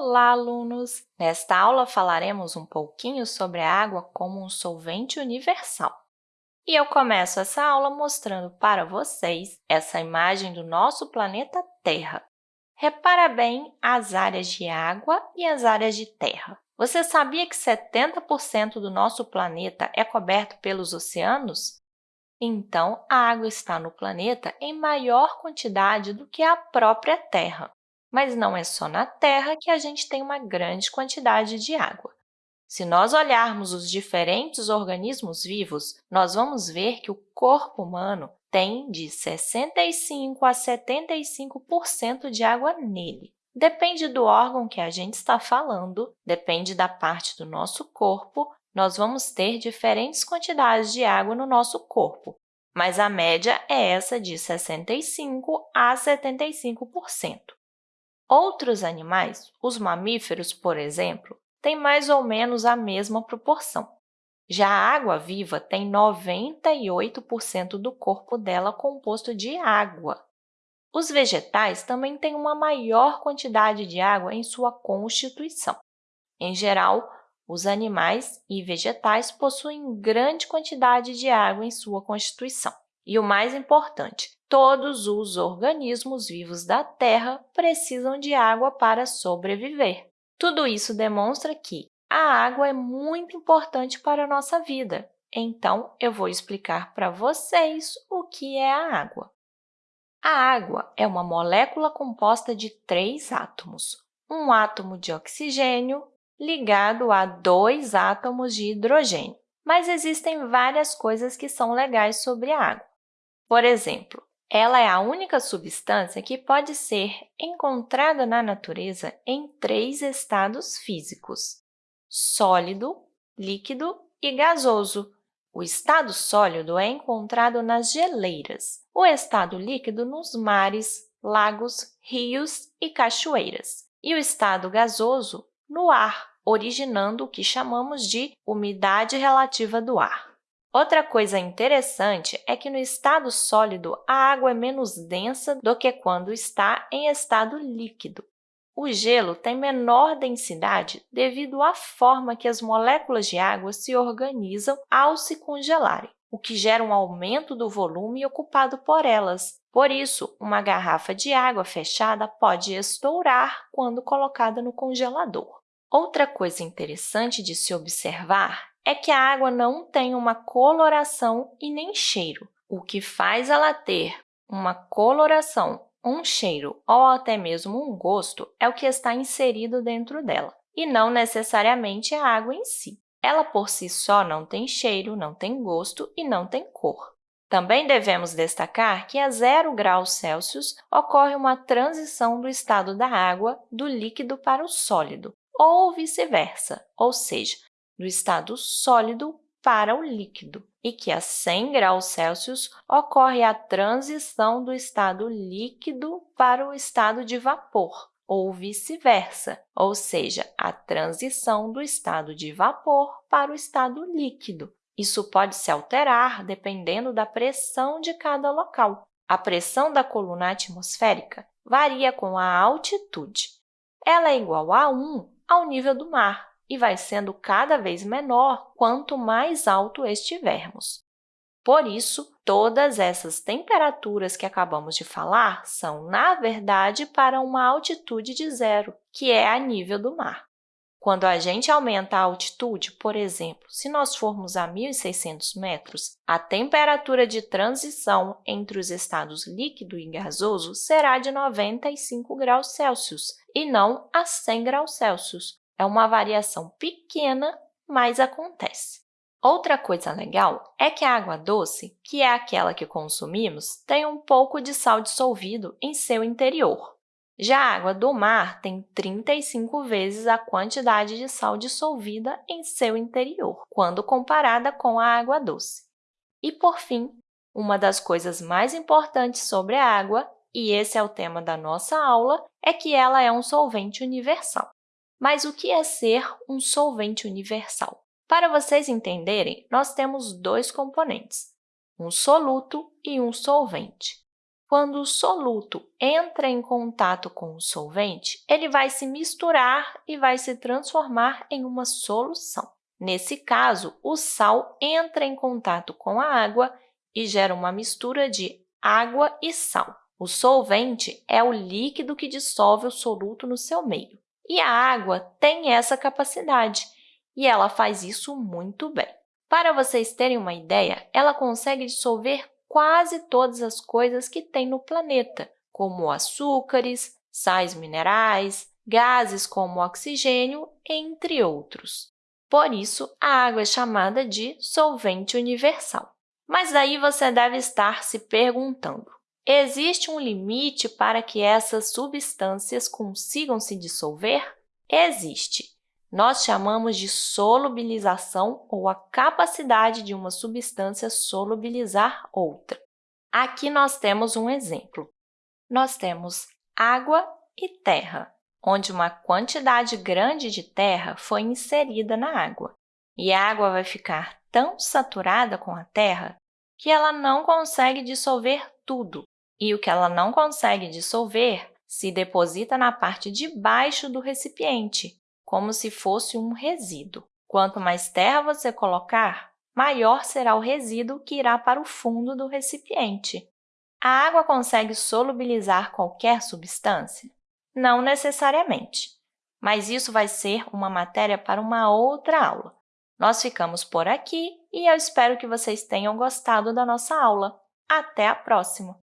Olá, alunos! Nesta aula, falaremos um pouquinho sobre a água como um solvente universal. E eu começo essa aula mostrando para vocês essa imagem do nosso planeta Terra. Repara bem as áreas de água e as áreas de terra. Você sabia que 70% do nosso planeta é coberto pelos oceanos? Então, a água está no planeta em maior quantidade do que a própria Terra. Mas não é só na Terra que a gente tem uma grande quantidade de água. Se nós olharmos os diferentes organismos vivos, nós vamos ver que o corpo humano tem de 65% a 75% de água nele. Depende do órgão que a gente está falando, depende da parte do nosso corpo, nós vamos ter diferentes quantidades de água no nosso corpo, mas a média é essa de 65% a 75%. Outros animais, os mamíferos, por exemplo, têm mais ou menos a mesma proporção. Já a água-viva tem 98% do corpo dela composto de água. Os vegetais também têm uma maior quantidade de água em sua constituição. Em geral, os animais e vegetais possuem grande quantidade de água em sua constituição. E o mais importante, todos os organismos vivos da Terra precisam de água para sobreviver. Tudo isso demonstra que a água é muito importante para a nossa vida. Então, eu vou explicar para vocês o que é a água. A água é uma molécula composta de três átomos, um átomo de oxigênio ligado a dois átomos de hidrogênio. Mas existem várias coisas que são legais sobre a água. Por exemplo, ela é a única substância que pode ser encontrada na natureza em três estados físicos, sólido, líquido e gasoso. O estado sólido é encontrado nas geleiras, o estado líquido nos mares, lagos, rios e cachoeiras, e o estado gasoso no ar, originando o que chamamos de umidade relativa do ar. Outra coisa interessante é que no estado sólido, a água é menos densa do que quando está em estado líquido. O gelo tem menor densidade devido à forma que as moléculas de água se organizam ao se congelarem, o que gera um aumento do volume ocupado por elas. Por isso, uma garrafa de água fechada pode estourar quando colocada no congelador. Outra coisa interessante de se observar é que a água não tem uma coloração e nem cheiro. O que faz ela ter uma coloração, um cheiro ou até mesmo um gosto é o que está inserido dentro dela, e não necessariamente a água em si. Ela, por si só, não tem cheiro, não tem gosto e não tem cor. Também devemos destacar que a zero graus Celsius ocorre uma transição do estado da água do líquido para o sólido, ou vice-versa, ou seja, do estado sólido para o líquido, e que a 100 graus Celsius ocorre a transição do estado líquido para o estado de vapor, ou vice-versa, ou seja, a transição do estado de vapor para o estado líquido. Isso pode se alterar dependendo da pressão de cada local. A pressão da coluna atmosférica varia com a altitude. Ela é igual a 1 ao nível do mar, e vai sendo cada vez menor quanto mais alto estivermos. Por isso, todas essas temperaturas que acabamos de falar são, na verdade, para uma altitude de zero, que é a nível do mar. Quando a gente aumenta a altitude, por exemplo, se nós formos a 1.600 metros, a temperatura de transição entre os estados líquido e gasoso será de 95 graus Celsius e não a 100 graus Celsius, é uma variação pequena, mas acontece. Outra coisa legal é que a água doce, que é aquela que consumimos, tem um pouco de sal dissolvido em seu interior. Já a água do mar tem 35 vezes a quantidade de sal dissolvida em seu interior, quando comparada com a água doce. E, por fim, uma das coisas mais importantes sobre a água, e esse é o tema da nossa aula, é que ela é um solvente universal. Mas o que é ser um solvente universal? Para vocês entenderem, nós temos dois componentes, um soluto e um solvente. Quando o soluto entra em contato com o solvente, ele vai se misturar e vai se transformar em uma solução. Nesse caso, o sal entra em contato com a água e gera uma mistura de água e sal. O solvente é o líquido que dissolve o soluto no seu meio. E a água tem essa capacidade, e ela faz isso muito bem. Para vocês terem uma ideia, ela consegue dissolver quase todas as coisas que tem no planeta, como açúcares, sais minerais, gases como oxigênio, entre outros. Por isso, a água é chamada de solvente universal. Mas aí você deve estar se perguntando, existe um limite para que essas substâncias consigam se dissolver? Existe. Nós chamamos de solubilização ou a capacidade de uma substância solubilizar outra. Aqui nós temos um exemplo. Nós temos água e terra onde uma quantidade grande de terra foi inserida na água. E a água vai ficar tão saturada com a terra que ela não consegue dissolver tudo. E o que ela não consegue dissolver se deposita na parte de baixo do recipiente, como se fosse um resíduo. Quanto mais terra você colocar, maior será o resíduo que irá para o fundo do recipiente. A água consegue solubilizar qualquer substância? Não necessariamente, mas isso vai ser uma matéria para uma outra aula. Nós ficamos por aqui e eu espero que vocês tenham gostado da nossa aula. Até a próxima!